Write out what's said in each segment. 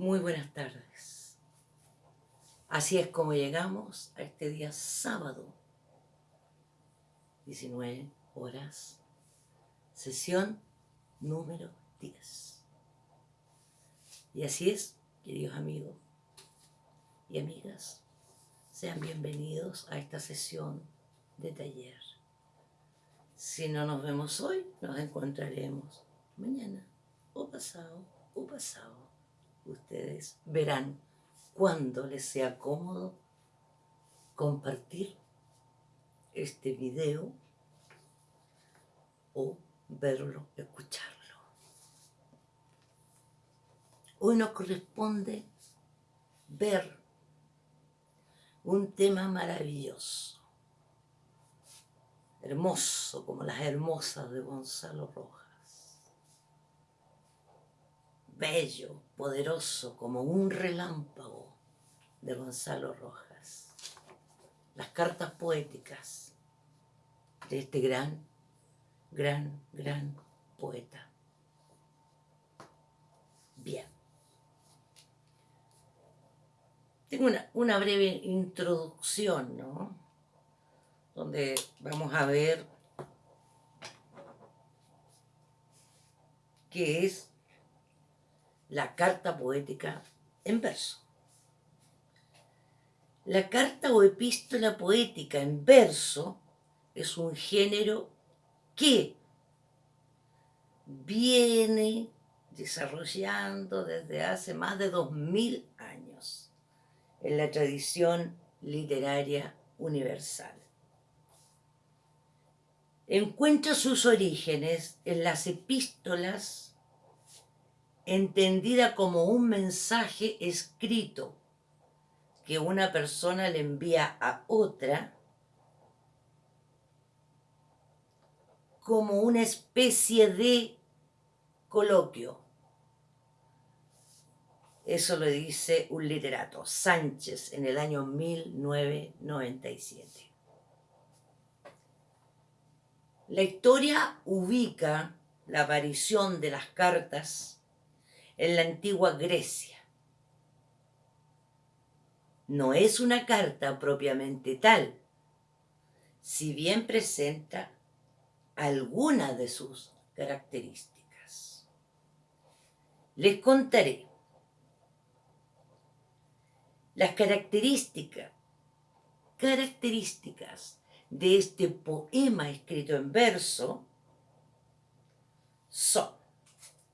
Muy buenas tardes. Así es como llegamos a este día sábado, 19 horas, sesión número 10. Y así es, queridos amigos y amigas, sean bienvenidos a esta sesión de taller. Si no nos vemos hoy, nos encontraremos mañana o pasado o pasado ustedes verán cuando les sea cómodo compartir este video o verlo, escucharlo. Hoy nos corresponde ver un tema maravilloso, hermoso como las hermosas de Gonzalo Rojas bello, poderoso, como un relámpago de Gonzalo Rojas. Las cartas poéticas de este gran, gran, gran poeta. Bien. Tengo una, una breve introducción, ¿no? Donde vamos a ver qué es la carta poética en verso. La carta o epístola poética en verso es un género que viene desarrollando desde hace más de dos mil años en la tradición literaria universal. Encuentra sus orígenes en las epístolas entendida como un mensaje escrito que una persona le envía a otra como una especie de coloquio. Eso lo dice un literato, Sánchez, en el año 1997. La historia ubica la aparición de las cartas en la antigua Grecia. No es una carta propiamente tal, si bien presenta algunas de sus características. Les contaré las características, características de este poema escrito en verso son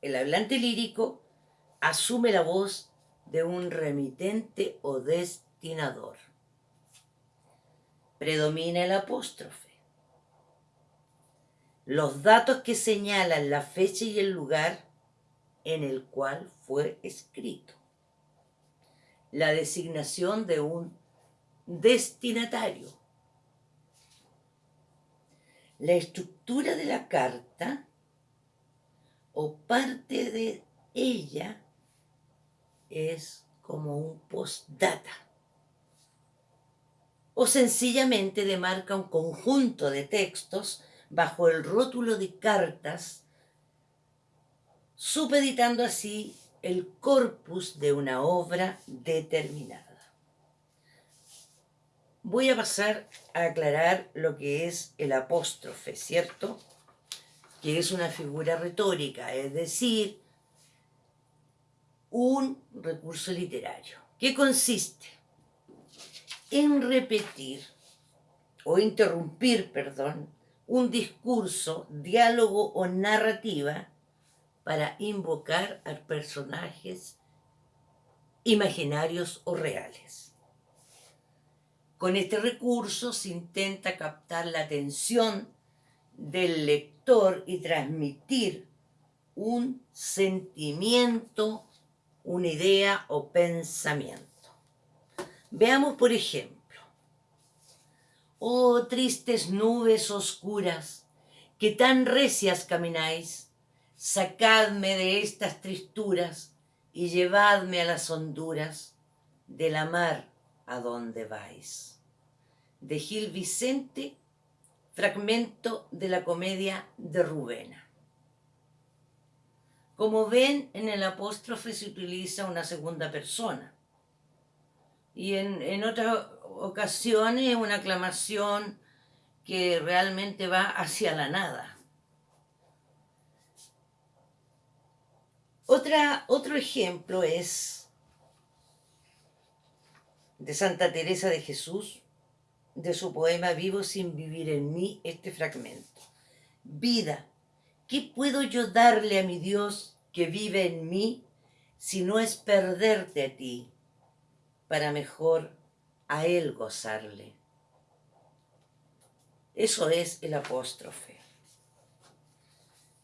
el hablante lírico asume la voz de un remitente o destinador. Predomina el apóstrofe. Los datos que señalan la fecha y el lugar en el cual fue escrito. La designación de un destinatario. La estructura de la carta o parte de ella es como un postdata. O sencillamente demarca un conjunto de textos bajo el rótulo de cartas, supeditando así el corpus de una obra determinada. Voy a pasar a aclarar lo que es el apóstrofe, ¿cierto? Que es una figura retórica, es decir, un recurso literario, que consiste en repetir o interrumpir, perdón, un discurso, diálogo o narrativa para invocar a personajes imaginarios o reales. Con este recurso se intenta captar la atención del lector y transmitir un sentimiento una idea o pensamiento. Veamos, por ejemplo, Oh tristes nubes oscuras, que tan recias camináis, sacadme de estas tristuras y llevadme a las honduras de la mar a donde vais. De Gil Vicente, fragmento de la comedia de Rubena. Como ven, en el apóstrofe se utiliza una segunda persona. Y en, en otras ocasiones una aclamación que realmente va hacia la nada. Otra, otro ejemplo es de Santa Teresa de Jesús, de su poema Vivo sin vivir en mí, este fragmento. Vida, ¿qué puedo yo darle a mi Dios que vive en mí si no es perderte a ti para mejor a Él gozarle? Eso es el apóstrofe,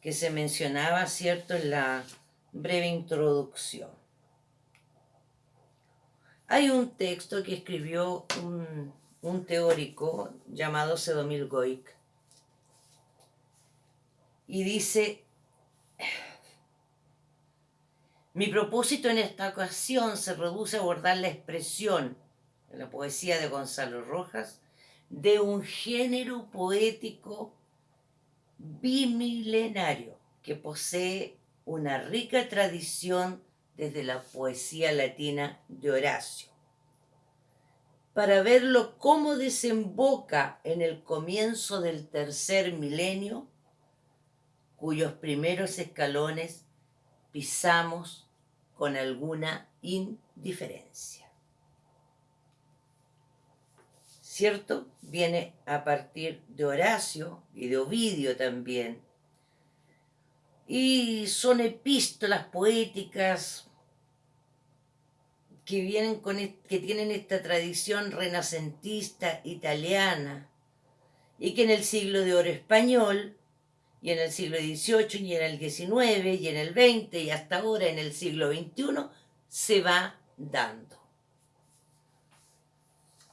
que se mencionaba, ¿cierto?, en la breve introducción. Hay un texto que escribió un, un teórico llamado Sedomil Goik y dice, mi propósito en esta ocasión se reduce a abordar la expresión en la poesía de Gonzalo Rojas de un género poético bimilenario que posee una rica tradición desde la poesía latina de Horacio. Para verlo cómo desemboca en el comienzo del tercer milenio, cuyos primeros escalones pisamos con alguna indiferencia. ¿Cierto? Viene a partir de Horacio y de Ovidio también y son epístolas poéticas que, vienen con, que tienen esta tradición renacentista italiana y que en el siglo de oro español y en el siglo XVIII y en el XIX y en el XX y hasta ahora en el siglo XXI se va dando.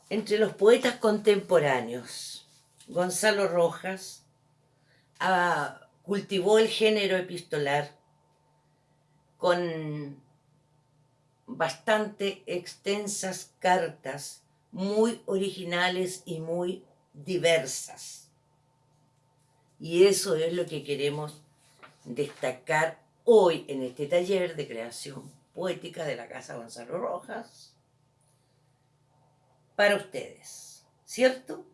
Entre los poetas contemporáneos, Gonzalo Rojas ha cultivó el género epistolar con bastante extensas cartas muy originales y muy diversas. Y eso es lo que queremos destacar hoy en este taller de creación poética de la Casa Gonzalo Rojas para ustedes, ¿cierto?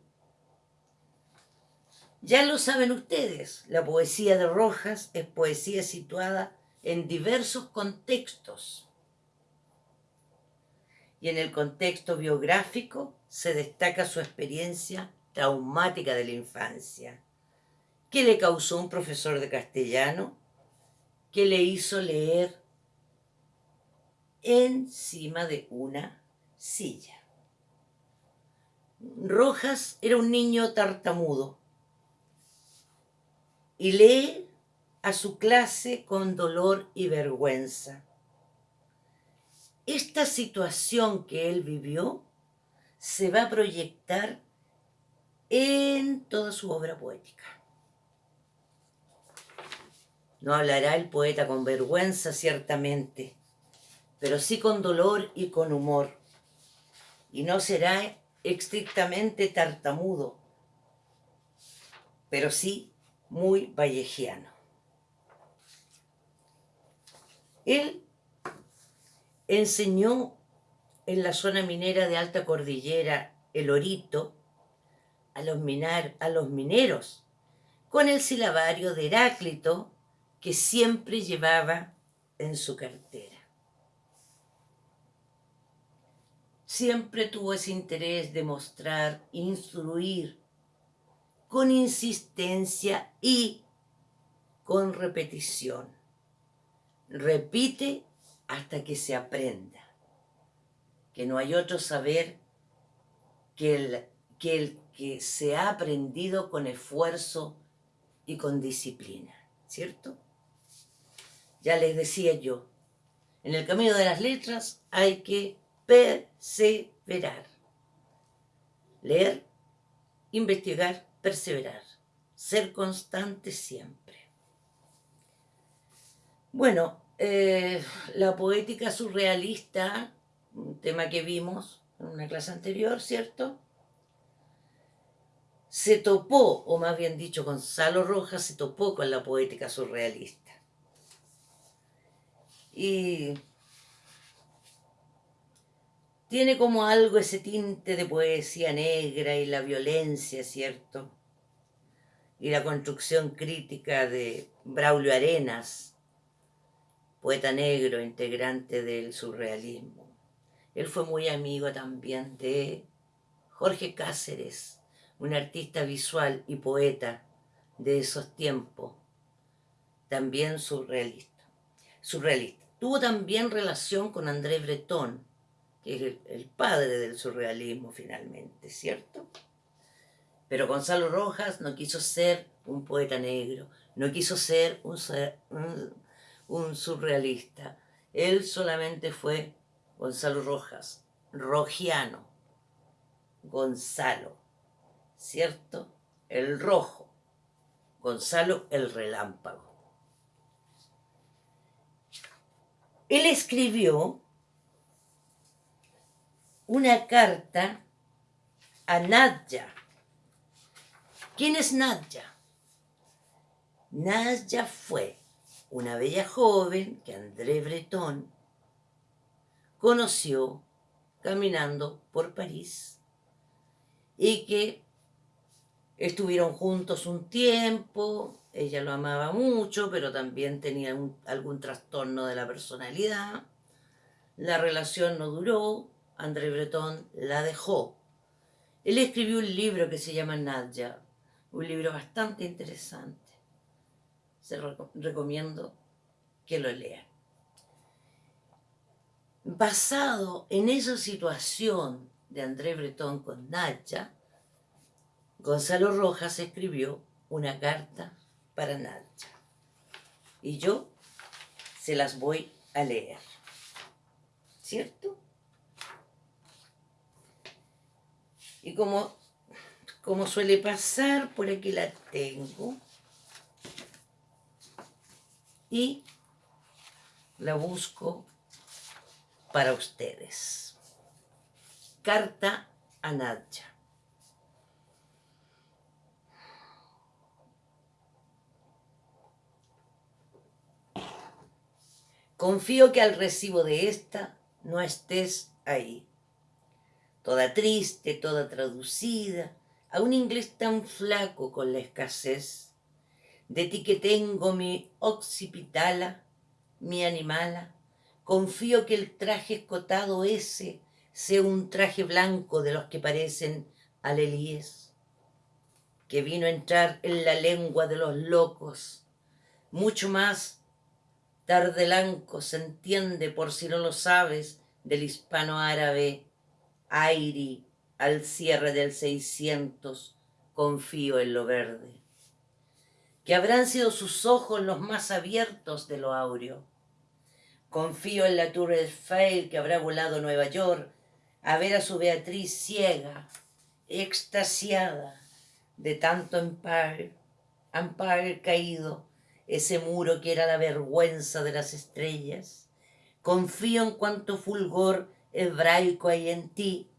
Ya lo saben ustedes, la poesía de Rojas es poesía situada en diversos contextos. Y en el contexto biográfico se destaca su experiencia traumática de la infancia, que le causó un profesor de castellano que le hizo leer encima de una silla. Rojas era un niño tartamudo y lee a su clase con dolor y vergüenza. Esta situación que él vivió se va a proyectar en toda su obra poética. No hablará el poeta con vergüenza, ciertamente, pero sí con dolor y con humor. Y no será estrictamente tartamudo, pero sí muy vallejiano. Él enseñó en la zona minera de Alta Cordillera, el Orito, a los, minar, a los mineros, con el silabario de Heráclito que siempre llevaba en su cartera. Siempre tuvo ese interés de mostrar, instruir, con insistencia y con repetición. Repite hasta que se aprenda. Que no hay otro saber que el que, se ha aprendido con esfuerzo y con disciplina. ¿Cierto? Ya les decía yo, en el camino de las letras hay que perseverar. Leer, investigar perseverar, ser constante siempre. Bueno, eh, la poética surrealista, un tema que vimos en una clase anterior, ¿cierto? Se topó, o más bien dicho, Gonzalo Rojas se topó con la poética surrealista. Y tiene como algo ese tinte de poesía negra y la violencia, ¿cierto? Y la construcción crítica de Braulio Arenas, poeta negro, integrante del surrealismo. Él fue muy amigo también de Jorge Cáceres, un artista visual y poeta de esos tiempos, también surrealista. surrealista. Tuvo también relación con André Breton, que es el, padre del surrealismo finalmente, ¿cierto? Pero Gonzalo Rojas no quiso ser un poeta negro, no quiso ser un, un surrealista. Él solamente fue Gonzalo Rojas, rojiano, Gonzalo, ¿cierto? El rojo, Gonzalo el relámpago. Él escribió una carta a Nadja. ¿Quién es Nadja? Nadja fue una bella joven que André Breton conoció caminando por París y que estuvieron juntos un tiempo, ella lo amaba mucho, pero también tenía algún trastorno de la personalidad, la relación no duró, André Breton la dejó. Él escribió un libro que se llama Nadja, un libro bastante interesante. Se recomiendo que lo lean. Basado en esa situación de André Breton con Nadja, Gonzalo Rojas escribió una carta para Nadja. Y yo se las voy a leer. ¿Cierto? Y como, como suele pasar, por aquí la tengo. Y la busco para ustedes. Carta a Nadja. Confío que al recibo de esta no estés ahí. Toda triste, toda traducida, a un inglés tan flaco con la escasez, de ti que tengo mi occipitala, mi animala, confío que el traje escotado ese sea un traje blanco de los que parecen alelíes, que vino a entrar en la lengua de los locos, mucho más tardelanco se entiende, por si no lo sabes, del hispano árabe Airi, al cierre del 600, confío en lo verde. Que habrán sido sus ojos los más abiertos de lo áureo. Confío en la Tour Eiffel que habrá volado a Nueva York a ver a su Beatriz ciega, extasiada de tanto Empire, Empire caído, ese muro que era la vergüenza de las estrellas. Confío en cuanto fulgor hebraico hay en ti,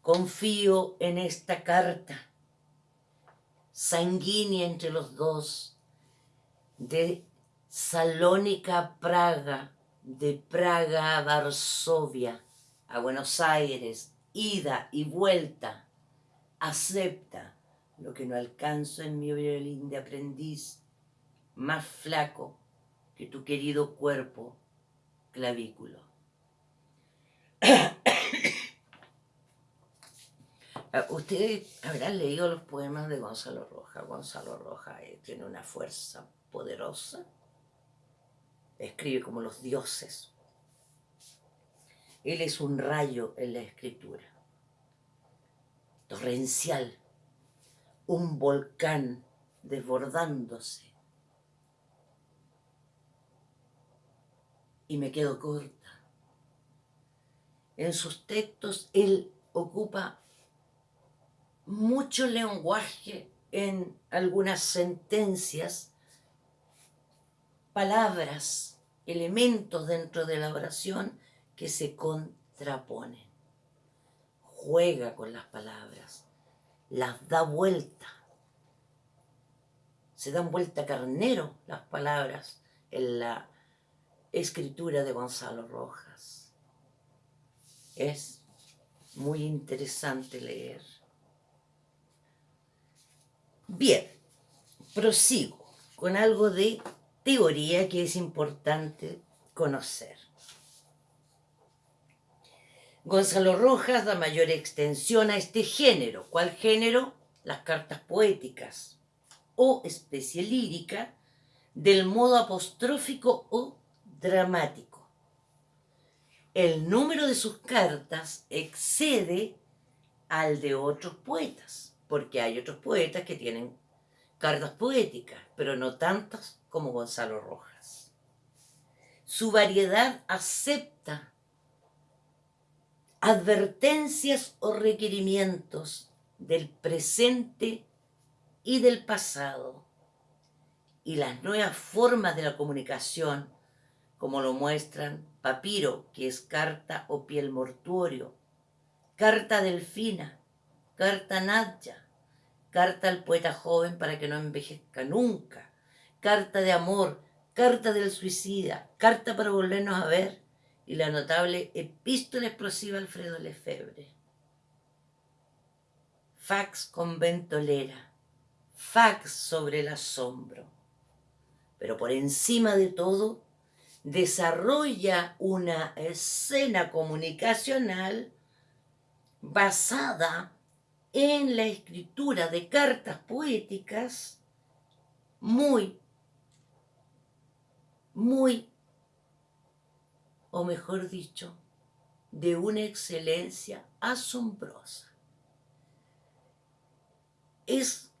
confío en esta carta, sanguínea entre los dos, de Salónica a Praga, de Praga a Varsovia, a Buenos Aires, ida y vuelta, acepta lo que no alcanzo en mi violín de aprendiz, más flaco que tu querido cuerpo clavículo. Ah, ustedes habrán leído los poemas de Gonzalo Roja. Gonzalo Roja eh, tiene una fuerza poderosa. Escribe como los dioses. Él es un rayo en la escritura. Torrencial. Un volcán desbordándose. Y me quedo corta en sus textos él ocupa mucho lenguaje en algunas sentencias, palabras, elementos dentro de la oración que se contraponen. Juega con las palabras, las da vuelta. Se dan vuelta carnero las palabras en la escritura de Gonzalo Rojas. Es muy interesante leer. Bien, prosigo con algo de teoría que es importante conocer. Gonzalo Rojas da mayor extensión a este género. ¿Cuál género? Las cartas poéticas o especie lírica del modo apostrófico o dramático. El número de sus cartas excede al de otros poetas, porque hay otros poetas que tienen cartas poéticas, pero no tantas como Gonzalo Rojas. Su variedad acepta advertencias o requerimientos del presente y del pasado y las nuevas formas de la comunicación, como lo muestran papiro, que es carta o piel mortuorio, carta delfina, carta nadja, carta al poeta joven para que no envejezca nunca, carta de amor, carta del suicida, carta para volvernos a ver y la notable epístola explosiva Alfredo Lefebvre. Fax con ventolera, fax sobre el asombro. Pero por encima de todo, desarrolla una escena comunicacional basada en la escritura de cartas poéticas muy, muy, o mejor dicho, de una excelencia asombrosa. Es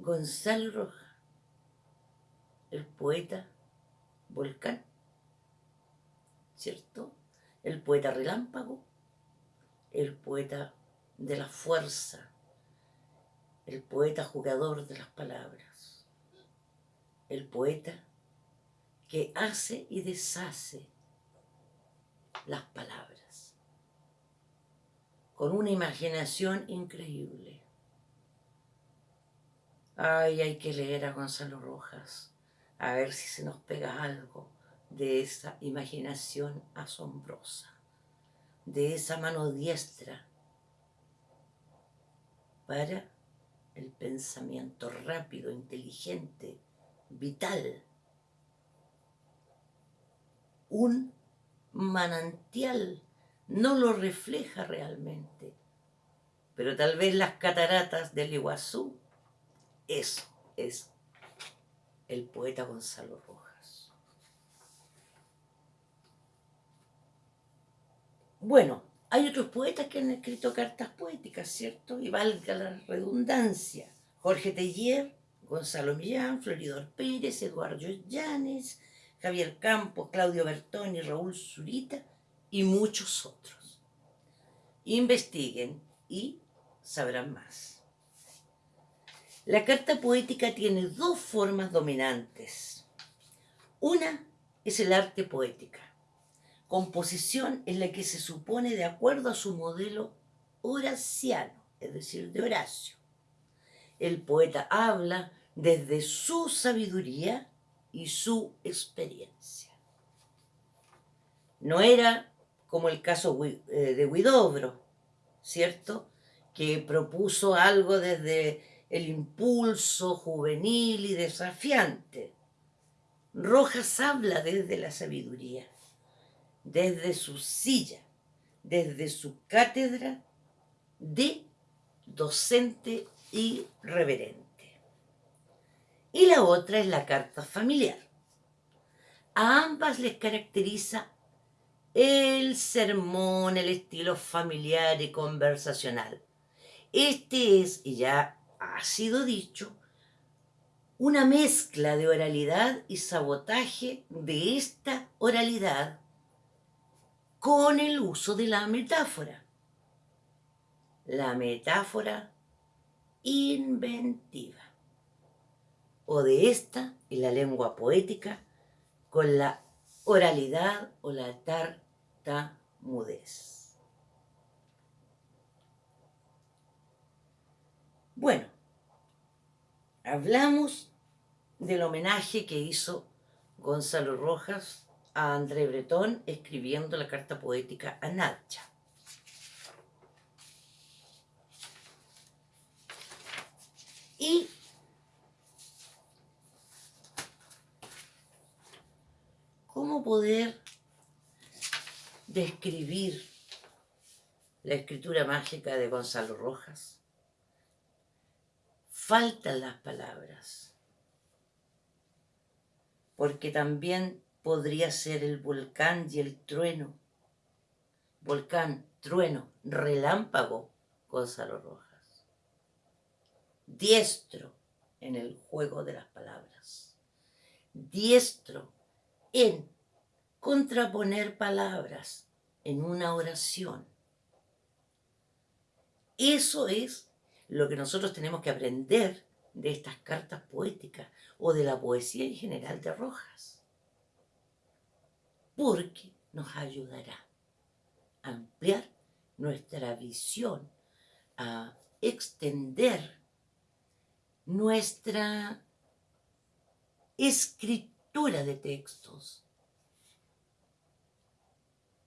Gonzalo Roja, el poeta volcán, ¿cierto? El poeta relámpago, el poeta de la fuerza, el poeta jugador de las palabras, el poeta que hace y deshace las palabras, con una imaginación increíble. Ay, hay que leer a Gonzalo Rojas, a ver si se nos pega algo de esa imaginación asombrosa, de esa mano diestra para el pensamiento rápido, inteligente, vital. Un manantial no lo refleja realmente, pero tal vez las cataratas del Iguazú, eso es el poeta Gonzalo Rojas. Bueno, hay otros poetas que han escrito cartas poéticas, ¿cierto? Y valga la redundancia. Jorge Teller, Gonzalo Millán, Floridor Pérez, Eduardo Llanes, Javier Campos, Claudio Bertoni, Raúl Zurita y muchos otros. Investiguen y sabrán más. La carta poética tiene dos formas dominantes. Una es el arte poética composición en la que se supone de acuerdo a su modelo horaciano, es decir, de Horacio. El poeta habla desde su sabiduría y su experiencia. No era como el caso eh, de Huidobro, ¿cierto? Que propuso algo desde el impulso juvenil y desafiante. Rojas habla desde la sabiduría desde su silla, desde su cátedra de docente y reverente. Y la otra es la carta familiar. A ambas les caracteriza el sermón, el estilo familiar y conversacional. Este es, y ya ha sido dicho, una mezcla de oralidad y sabotaje de esta oralidad con el uso de la metáfora. La metáfora inventiva. O de esta y la lengua poética con la oralidad o la tartamudez. Bueno, hablamos del homenaje que hizo Gonzalo Rojas a André Breton escribiendo la carta poética a Natcha. Y cómo poder describir la escritura mágica de Gonzalo Rojas. Faltan las palabras, porque también podría ser el volcán y el trueno. Volcán, trueno, relámpago, Gonzalo Rojas. Diestro en el juego de las palabras. Diestro en contraponer palabras en una oración. Eso es lo que nosotros tenemos que aprender de estas cartas poéticas o de la poesía en general de Rojas. Porque nos ayudará a ampliar nuestra visión, a extender nuestra escritura de textos,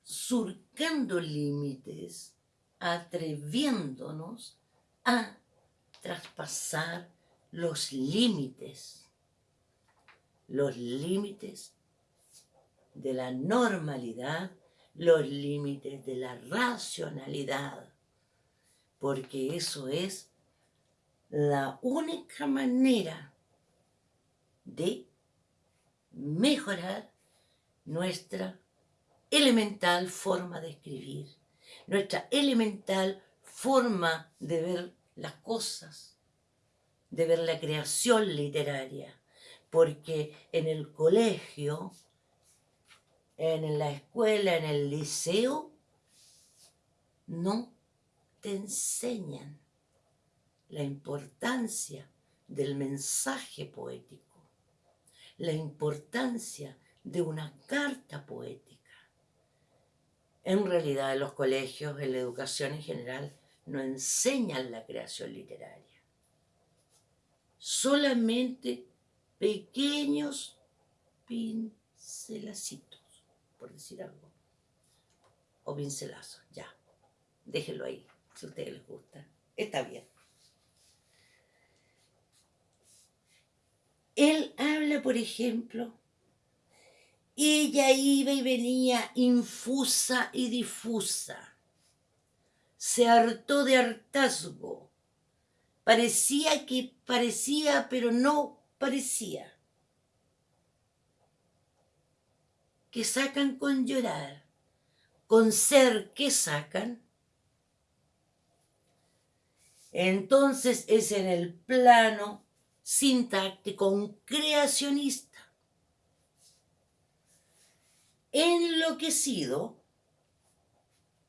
surcando límites, atreviéndonos a traspasar los límites, los límites de la normalidad, los límites de la racionalidad, porque eso es la única manera de mejorar nuestra elemental forma de escribir, nuestra elemental forma de ver las cosas, de ver la creación literaria, porque en el colegio, en la escuela, en el liceo, no te enseñan la importancia del mensaje poético, la importancia de una carta poética. En realidad en los colegios, en la educación en general, no enseñan la creación literaria. Solamente pequeños pincelacitos, por decir algo. O pincelazos, ya. Déjenlo ahí, si a ustedes les gusta. Está bien. Él habla, por ejemplo, ella iba y venía infusa y difusa. Se hartó de hartazgo. Parecía que parecía, pero no parecía. Que sacan con llorar, con ser que sacan. Entonces es en el plano sintáctico, un creacionista. Enloquecido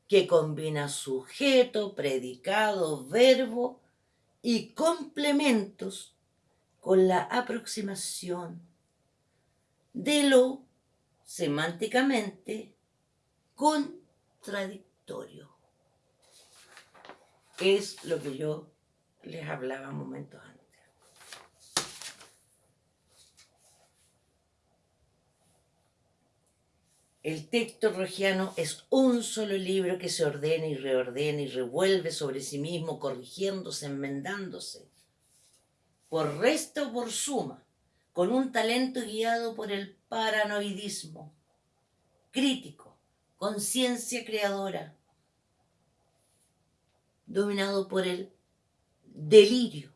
que combina sujeto, predicado, verbo y complementos con la aproximación de lo semánticamente contradictorio. Es lo que yo les hablaba momentos antes. El texto rogiano es un solo libro que se ordena y reordena y revuelve sobre sí mismo, corrigiéndose, enmendándose, por resto o por suma, con un talento guiado por el paranoidismo, crítico, conciencia creadora, dominado por el delirio,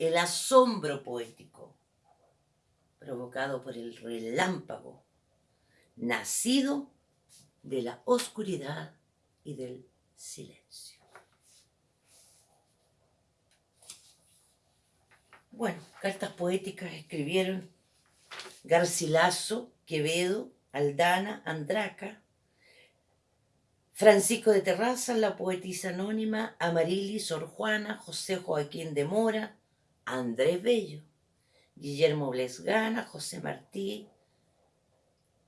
el asombro poético, provocado por el relámpago nacido de la oscuridad y del silencio. Bueno, cartas poéticas escribieron Garcilaso, Quevedo, Aldana, Andraca, Francisco de Terraza, la poetisa anónima, Amarilis, Sor Juana, José Joaquín de Mora, Andrés Bello, Guillermo Blesgana, José Martí,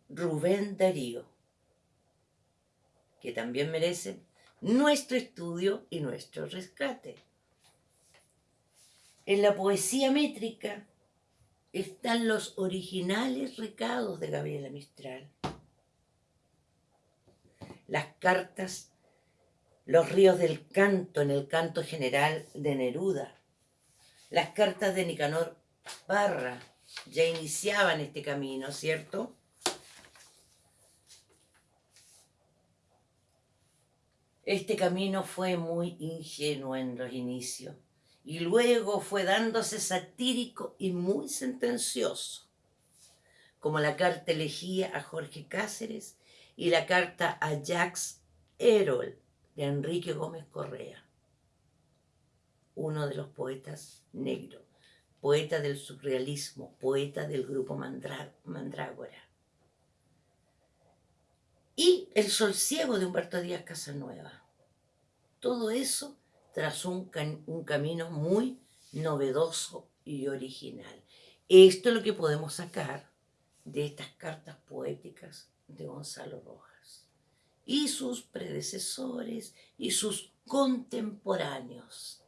Rubén Darío, que también merece nuestro estudio y nuestro rescate. En la poesía métrica están los originales recados de Gabriela Mistral. Las cartas, los ríos del canto en el canto general de Neruda, las cartas de Nicanor Parra ya iniciaban este camino, ¿cierto? Este camino fue muy ingenuo en los inicios y luego fue dándose satírico y muy sentencioso, como la carta elegía a Jorge Cáceres y la carta a Jacques Erol de Enrique Gómez Correa, uno de los poetas negros, poeta del surrealismo, poeta del grupo Mandrágora. Y El sol ciego de Humberto Díaz Casanueva todo eso tras un, un camino muy novedoso y original. Esto es lo que podemos sacar de estas cartas poéticas de Gonzalo Rojas y sus predecesores y sus contemporáneos.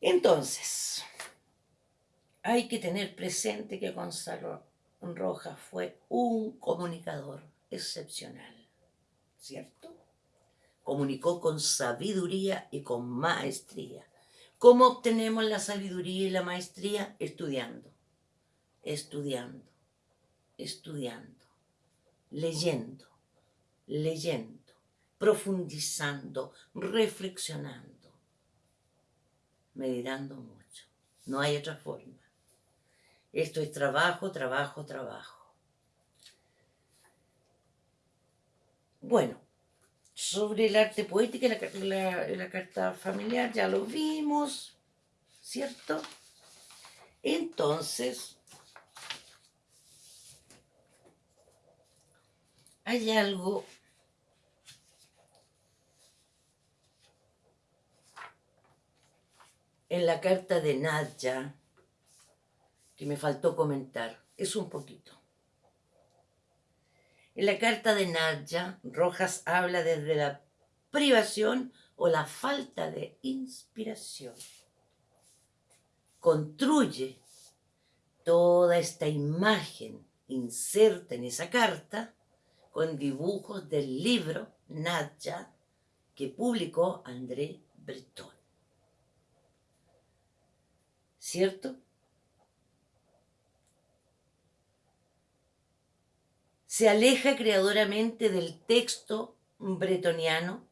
Entonces, hay que tener presente que Gonzalo Rojas fue un comunicador excepcional, ¿cierto? Comunicó con sabiduría y con maestría. ¿Cómo obtenemos la sabiduría y la maestría? Estudiando, estudiando, estudiando, leyendo, leyendo, profundizando, reflexionando, meditando mucho. No hay otra forma. Esto es trabajo, trabajo, trabajo. Bueno, sobre el arte poético y la, carta familiar, ya lo vimos, ¿cierto? Entonces, hay algo en la carta de Nadja que me faltó comentar. Es un poquito. En la carta de Nadja, Rojas habla desde la privación o la falta de inspiración. Construye toda esta imagen inserta en esa carta con dibujos del libro Nadja que publicó André Breton. ¿Cierto? Se aleja creadoramente del texto bretoniano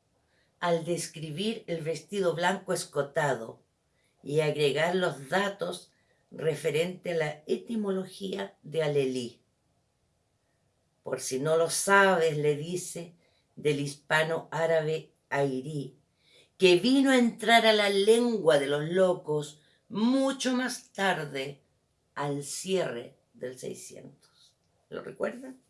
al describir el vestido blanco escotado y agregar los datos referente a la etimología de Alelí. Por si no lo sabes, le dice del hispano árabe Airí, que vino a entrar a la lengua de los locos mucho más tarde, al cierre del 600. ¿Lo recuerdan?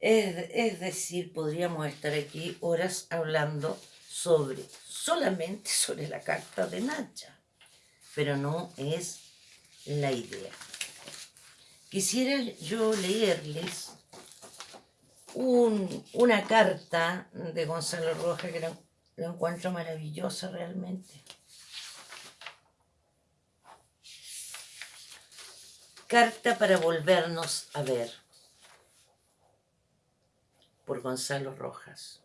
Es, decir, podríamos estar aquí horas hablando sobre, solamente sobre la carta de Nacha, pero no es la idea. Quisiera yo leerles una carta de Gonzalo Rojas que lo encuentro maravillosa realmente. Carta para volvernos a ver por Gonzalo Rojas.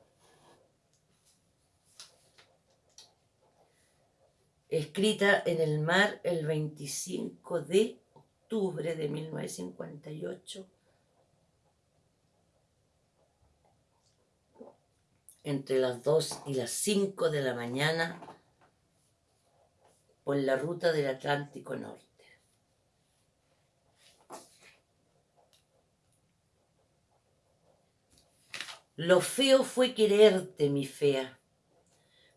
Escrita en el mar el 25 de octubre de 1958, entre las 2 y las 5 de la mañana, por la ruta del Atlántico Norte. Lo feo fue quererte, mi fea,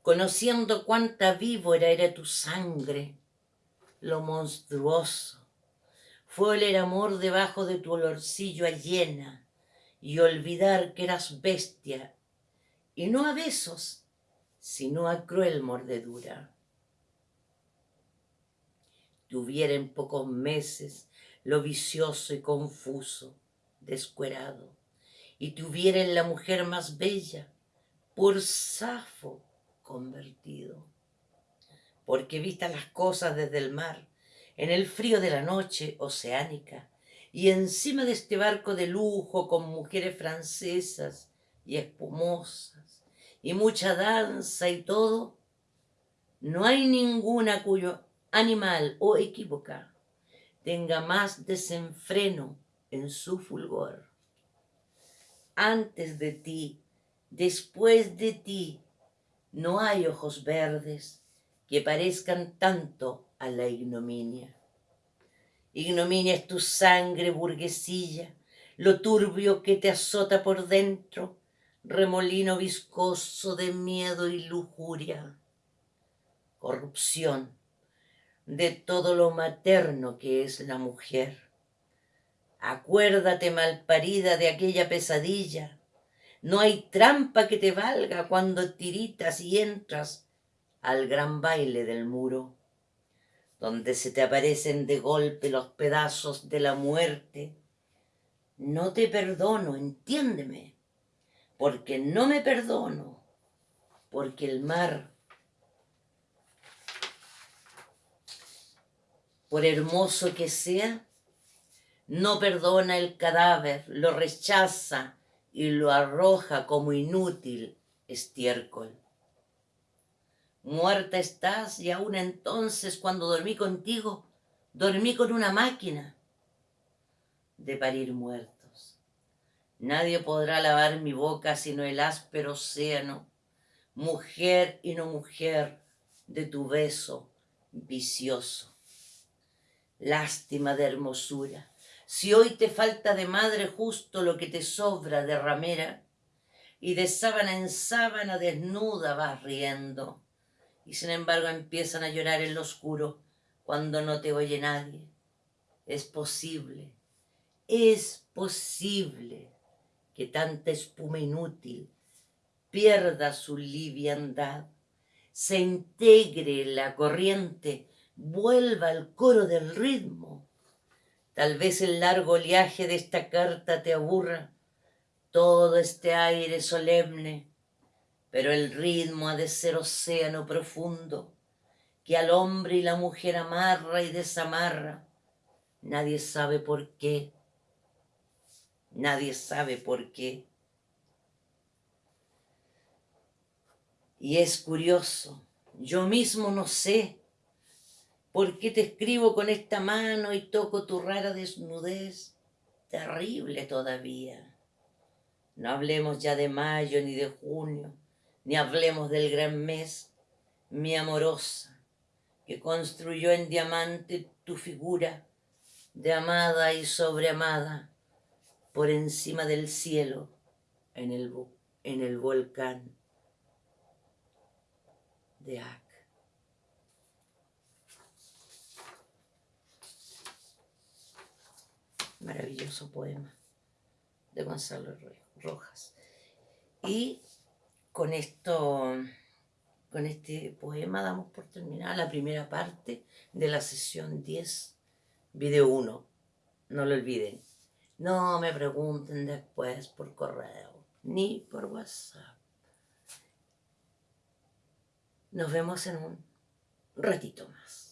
conociendo cuánta víbora era tu sangre. Lo monstruoso fue el amor debajo de tu olorcillo a llena y olvidar que eras bestia, y no a besos, sino a cruel mordedura. Tuviera en pocos meses lo vicioso y confuso, descuerado, y tuviera en la mujer más bella, por Safo, convertido. Porque vistas las cosas desde el mar, en el frío de la noche oceánica, y encima de este barco de lujo con mujeres francesas y espumosas, y mucha danza y todo, no hay ninguna cuyo animal o equívoca tenga más desenfreno en su fulgor. Antes de ti, después de ti, no hay ojos verdes que parezcan tanto a la ignominia. Ignominia es tu sangre burguesilla, lo turbio que te azota por dentro, remolino viscoso de miedo y lujuria. Corrupción de todo lo materno que es la mujer. Acuérdate, malparida, de aquella pesadilla. No hay trampa que te valga cuando tiritas y entras al gran baile del muro, donde se te aparecen de golpe los pedazos de la muerte. No te perdono, entiéndeme, porque no me perdono, porque el mar, por hermoso que sea, no perdona el cadáver, lo rechaza y lo arroja como inútil estiércol. Muerta estás y aún entonces cuando dormí contigo, dormí con una máquina de parir muertos. Nadie podrá lavar mi boca sino el áspero océano, mujer y no mujer de tu beso vicioso. Lástima de hermosura, si hoy te falta de madre justo lo que te sobra de ramera, y de sábana en sábana desnuda vas riendo y sin embargo empiezan a llorar en lo oscuro cuando no te oye nadie. Es posible, es posible que tanta espuma inútil pierda su liviandad, se integre la corriente, vuelva al coro del ritmo. Tal vez el largo oleaje de esta carta te aburra, todo este aire solemne pero el ritmo ha de ser océano profundo, que al hombre y la mujer amarra y desamarra. Nadie sabe por qué. Nadie sabe por qué. Y es curioso, yo mismo no sé por qué te escribo con esta mano y toco tu rara desnudez, terrible todavía. No hablemos ya de mayo ni de junio, ni hablemos del gran mes, mi amorosa, que construyó en diamante tu figura de amada y sobreamada por encima del cielo en el, en el volcán de Ac. Maravilloso poema de Gonzalo Rojas. Y con esto, con este poema damos por terminada la primera parte de la sesión 10, video 1. No lo olviden. No me pregunten después por correo, ni por WhatsApp. Nos vemos en un ratito más.